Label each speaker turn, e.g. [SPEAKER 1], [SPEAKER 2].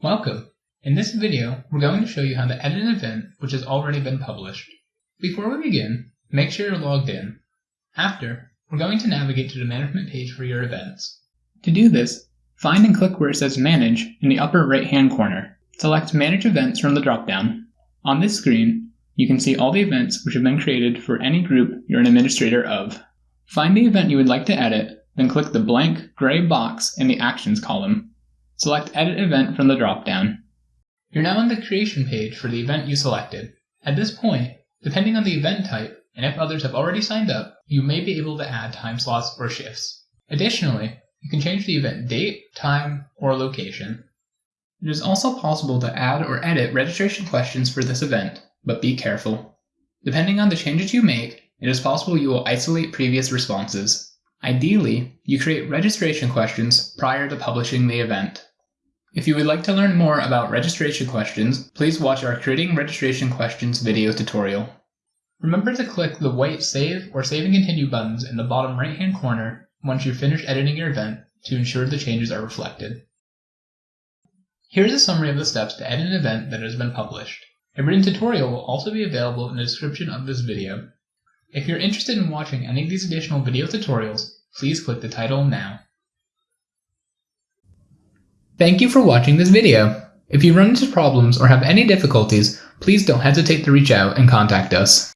[SPEAKER 1] Welcome! In this video, we're going to show you how to edit an event which has already been published. Before we begin, make sure you're logged in. After, we're going to navigate to the management page for your events. To do this, find and click where it says Manage in the upper right-hand corner. Select Manage Events from the dropdown. On this screen, you can see all the events which have been created for any group you're an administrator of. Find the event you would like to edit, then click the blank gray box in the Actions column. Select Edit Event from the dropdown. You're now on the creation page for the event you selected. At this point, depending on the event type, and if others have already signed up, you may be able to add time slots or shifts. Additionally, you can change the event date, time, or location. It is also possible to add or edit registration questions for this event, but be careful. Depending on the changes you make, it is possible you will isolate previous responses. Ideally, you create registration questions prior to publishing the event. If you would like to learn more about registration questions, please watch our Creating Registration Questions video tutorial. Remember to click the white Save or Save and Continue buttons in the bottom right hand corner once you've finished editing your event to ensure the changes are reflected. Here's a summary of the steps to edit an event that has been published. A written tutorial will also be available in the description of this video. If you're interested in watching any of these additional video tutorials, please click the title now. Thank you for watching this video. If you run into problems or have any difficulties, please don't hesitate to reach out and contact us.